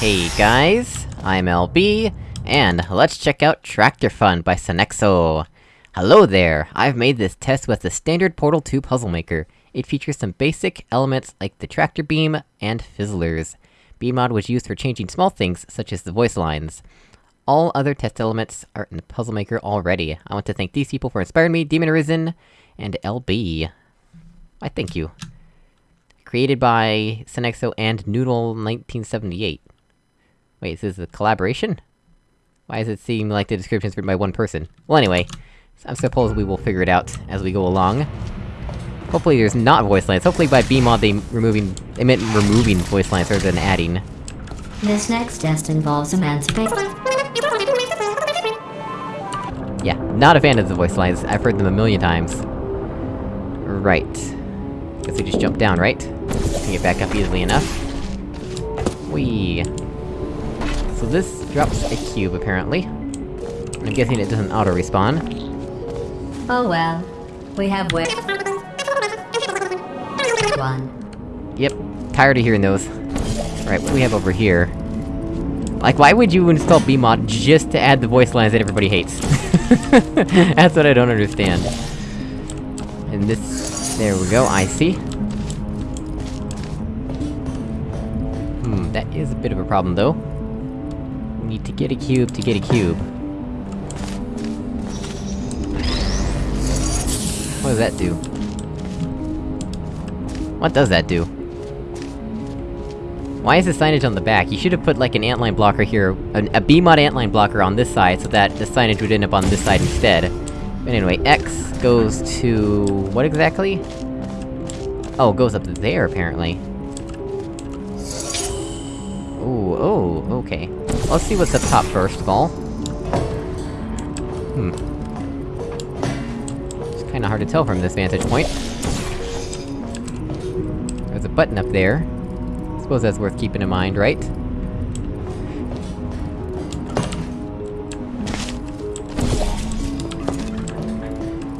Hey guys, I'm LB, and let's check out Tractor Fun by Sonexo. Hello there! I've made this test with the standard Portal 2 Puzzle Maker. It features some basic elements like the tractor beam and fizzlers. BEEmod was used for changing small things, such as the voice lines. All other test elements are in the Puzzle Maker already. I want to thank these people for inspiring me, Demon Arisen, and LB. I thank you. Created by Sonexo and Noodle1978. Wait, is this a collaboration? Why does it seem like the description's written by one person? Well anyway, I suppose we will figure it out as we go along. Hopefully there's not voice lines, hopefully by BEEmod they removing- they meant removing voice lines rather than adding. This next test involves emancipation. Yeah, not a fan of the voice lines, I've heard them a million times. Right. Guess we just jump down, right? Can get back up easily enough. Whee! So this drops a cube, apparently. I'm guessing it doesn't auto-respawn. Oh well. We have way. One. Yep, tired of hearing those. Right, what do we have over here? Like, why would you install BEEmod just to add the voice lines that everybody hates? That's what I don't understand. And this... there we go, I see. Hmm, that is a bit of a problem, though. Need to get a cube to get a cube. What does that do? What does that do? Why is the signage on the back? You should have put, like, an antline blocker here, an, a BEEmod antline blocker on this side, so that the signage would end up on this side instead. But anyway, X goes to... what exactly? Oh, it goes up there, apparently. Ooh, oh, okay. Let's see what's up top first of all. Hmm. It's kinda hard to tell from this vantage point. There's a button up there. I suppose that's worth keeping in mind, right?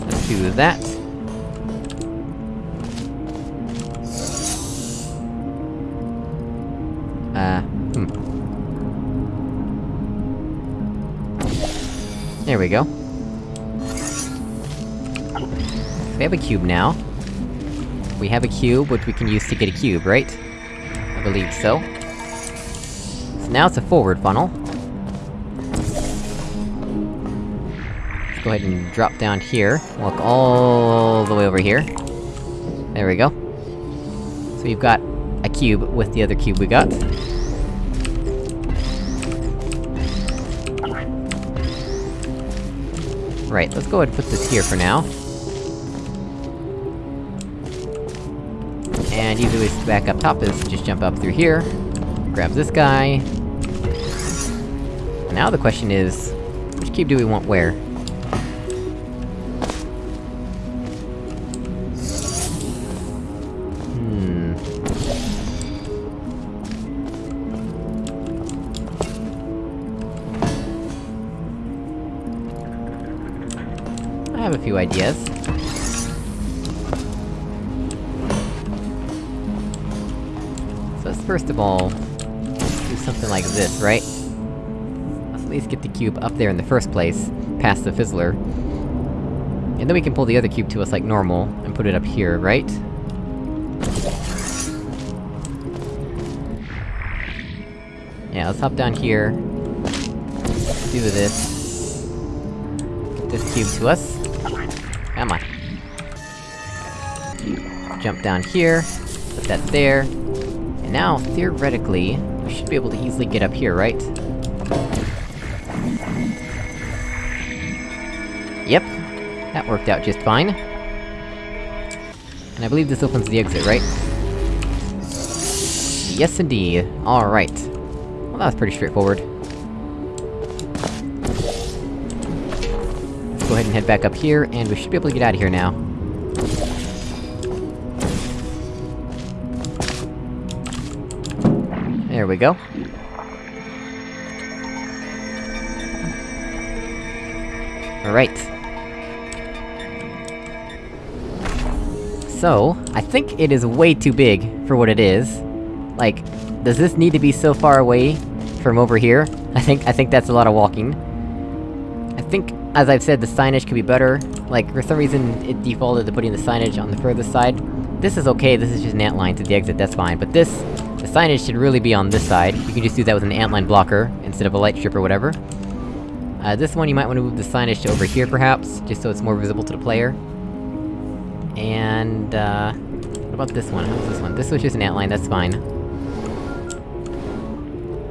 Let's do that. There we go. We have a cube now. We have a cube, which we can use to get a cube, right? I believe so. So now it's a forward funnel. Let's go ahead and drop down here, walk all the way over here. There we go. So we've got a cube with the other cube we got. Right, let's go ahead and put this here for now. And ways to back up top is just jump up through here, grab this guy... Now the question is, which cube do we want where? I have a few ideas. So first of all, do something like this, right? Let's at least get the cube up there in the first place, past the fizzler. And then we can pull the other cube to us like normal, and put it up here, right? Yeah, let's hop down here. Do this. Get this cube to us. Come on. Jump down here, put that there. And now, theoretically, we should be able to easily get up here, right? Yep. That worked out just fine. And I believe this opens the exit, right? Yes indeed. Alright. Well, that was pretty straightforward. Ahead and head back up here, and we should be able to get out of here now. There we go. Alright. So, I think it is way too big for what it is. Like, does this need to be so far away from over here. I think- I think that's a lot of walking. I think, as I've said, the signage could be better. Like, for some reason, it defaulted to putting the signage on the furthest side. This is okay, this is just an antline to the exit, that's fine. But this, the signage should really be on this side. You can just do that with an antline blocker, instead of a light strip or whatever. Uh, this one you might want to move the signage to over here, perhaps, just so it's more visible to the player. And, uh... What about this one? This one? This was just an outline, that's fine.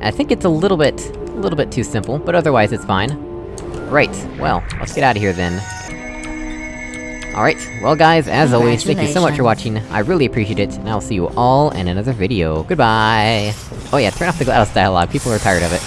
I think it's a little bit... a little bit too simple, but otherwise it's fine. Right, well, let's get out of here then. Alright, well guys, as always, thank you so much for watching, I really appreciate it, and I'll see you all in another video. Goodbye! Oh yeah, turn off the GLaDOS dialogue, people are tired of it.